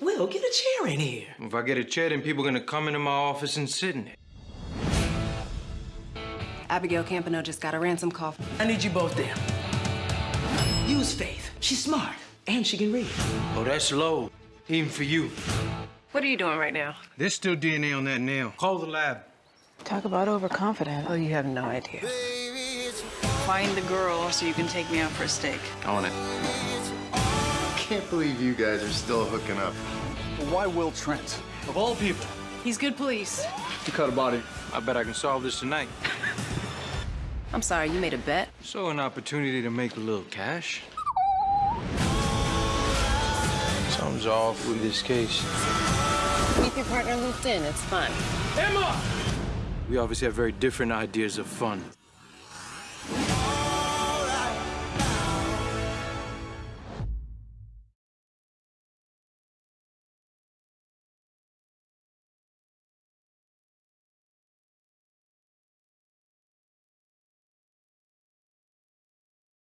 Will, get a chair in here. If I get a chair, then people are gonna come into my office and sit in it. Abigail Campano just got a ransom call. I need you both there. Use Faith. She's smart, and she can read. Oh, that's low, even for you. What are you doing right now? There's still DNA on that nail. Call the lab. Talk about overconfident. Oh, you have no idea. Find the girl so you can take me out for a steak. On it. I can't believe you guys are still hooking up. Why Will Trent? Of all people. He's good police. To cut a body. I bet I can solve this tonight. I'm sorry, you made a bet? So an opportunity to make a little cash. Something's off with this case. Keep your partner looped in. It's fun. Emma! We obviously have very different ideas of fun.